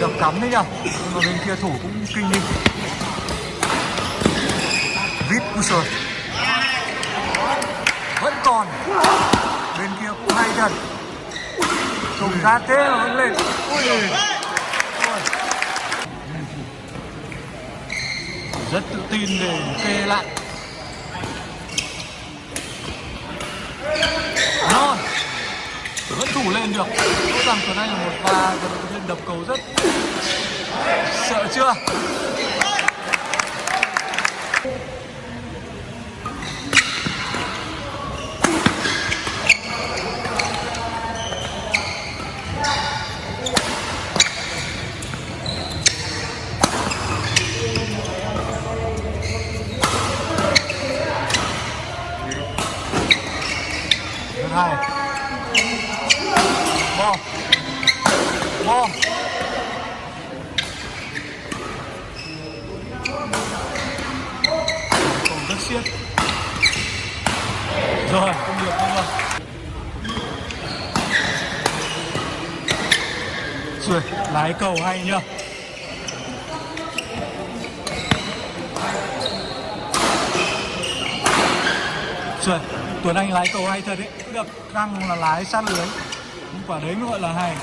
đập cắm đấy nhở nhưng mà bên kia thủ cũng kinh đi. Vít pusher vẫn còn. Bên kia cũng hay thật. Trùng ra thế mà vẫn lên. Ui. Rất tự tin về kê lại. Non vẫn thủ lên được. Rõ ràng tuấn anh là một pha vận động đập cầu rất sợ chưa? Cầu rồi không được không được rồi lái cầu hay nhá rồi Tuấn Anh lái cầu hay thật đấy. Được căng là lái sát lưới. Quả đấy mới gọi là hay.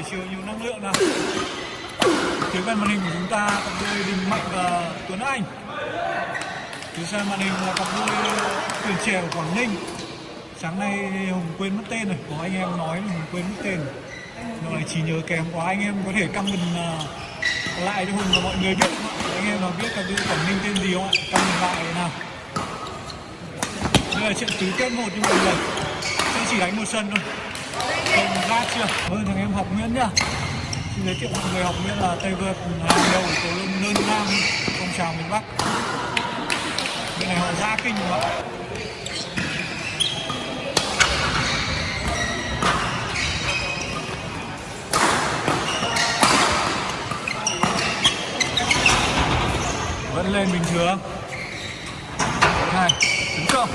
Buổi chiều nhiều năng lượng nào. Phía bên màn hình của chúng ta cặp đôi Đình Mạnh và Tuấn Anh. Phía sau màn hình là cặp đôi tuyển trẻ của Quảng Ninh. Sáng nay hùng quên mất tên rồi, có anh em nói là hùng quên mất tên. Rồi này chỉ nhớ kém quá, anh em có thể comment à, lại cho hùng và mọi người biết. Anh em nào biết cặp đôi quảng ninh tên gì không ạ? Comment lại nào. Đây là trận tứ kết một nhưng mà lần sẽ chỉ đánh một sân thôi không ra chưa ơn thằng em học nguyễn nhá. Xin giới thiệu mọi người học nguyễn là tây vượt, hàng đầu của cầu lông nam phong trào miền bắc. Bên này họ ra kinh quá vẫn lên bình thường. Hai, tấn công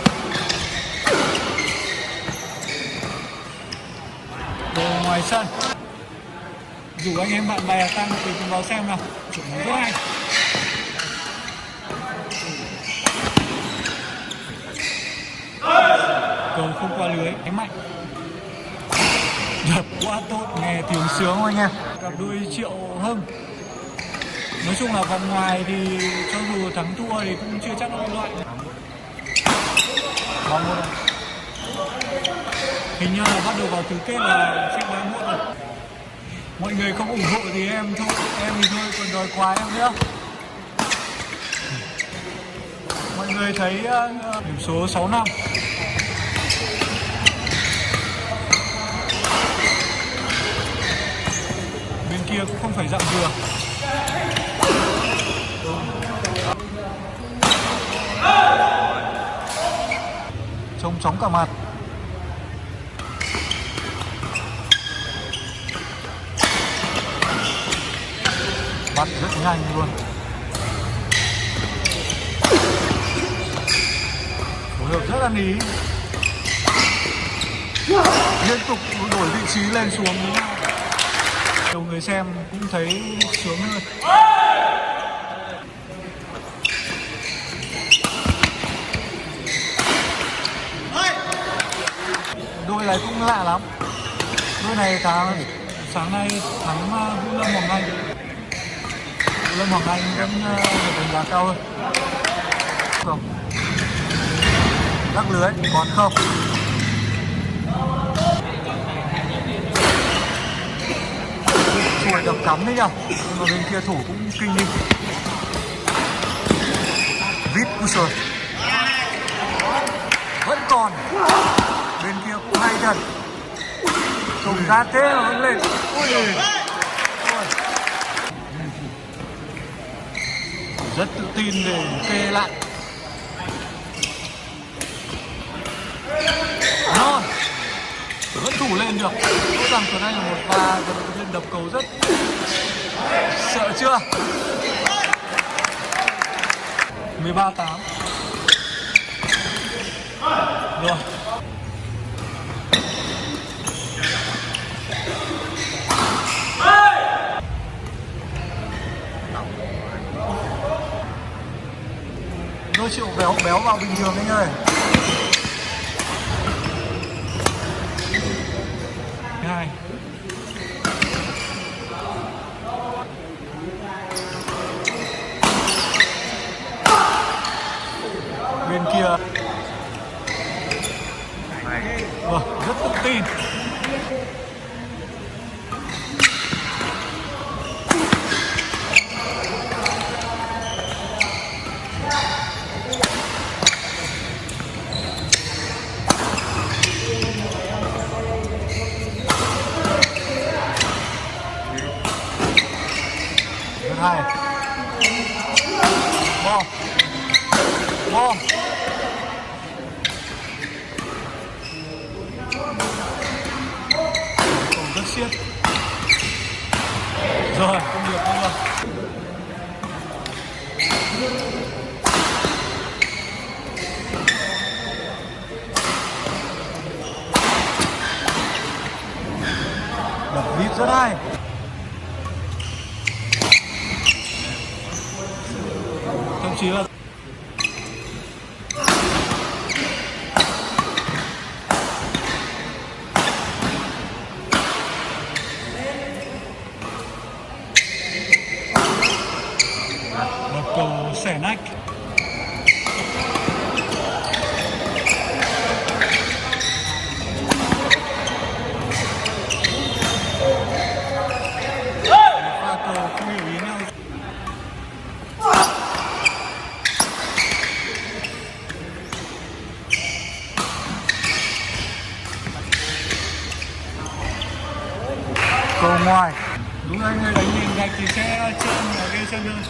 ngoài sân rủ anh em bạn bè tăng thì cùng vào xem nào. Chuẩn bị rất hay cầu không qua lưới, đánh mạnh. Đập quá tốt, nghe tiếng sướng anh em cặp đôi triệu hưng. Nói chung là vòng ngoài thì cho dù thắng thua thì cũng chưa chắc nó loại. Bóng luôn hình như là bắt đầu vào tứ kết là sẽ bán muộn rồi. Mọi người không ủng hộ thì em thôi, em thì thôi, còn đòi quá em nữa. Mọi người thấy ờ, điểm số 6 năm. Bên kia cũng không phải dạng vừa. Trông chóng cả mặt. Bắt rất nhanh luôn. Phối hợp rất là ý liên tục đổi vị trí lên xuống. Nhiều người xem cũng thấy sướng hơn. Đôi này cũng lạ lắm. Đôi này tháng, sáng nay thắng à, vũ lâm hoàng anh lâm hoàng anh vẫn uh, được đánh giá cao hơn. Không. Lắc lưới còn không. Chuồi đập cắm đấy nhở nhưng mà bên kia thủ cũng kinh đi. Vít trời vẫn còn. Bên kia cũng hay thật. Trùng ra thế mà vẫn lên. Ui. Ôi. Rất tự tin về kê lại. Rồi, vẫn thủ lên được. Rõ ràng tuần anh là một và vận động viên đập cầu rất sợ chưa? 13 8 rồi. Thank you đôi triệu béo béo vào bình thường anh ơi hai bên kia. Vâng rất tự tin. 好。Cầu ngoài đúng là người đánh nhìn gạch thì sẽ trơn ở cái sân hơn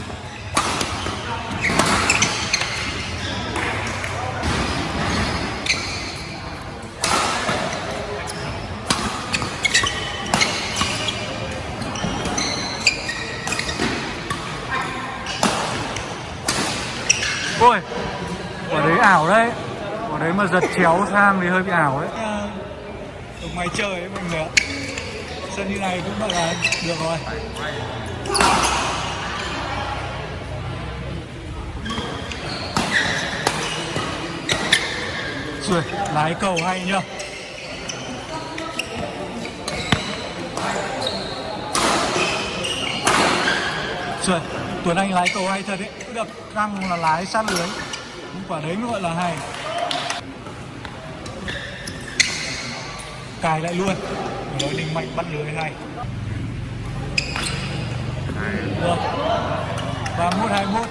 ôi quả đấy ảo đấy. Quả đấy mà giật chéo sang thì hơi bị ảo đấy ở ngoài trời ấy mọi người ạ sân như này cũng là được rồi. Rồi lái cầu hay nhá rồi Tuấn Anh lái cầu hay thật đấy. Cứ đập căng là lái sát lưới. Quả đấy mới gọi là hay. Cài lại luôn. Nói đình mạnh bắt lưới hay được. Ba mốt hai mốt.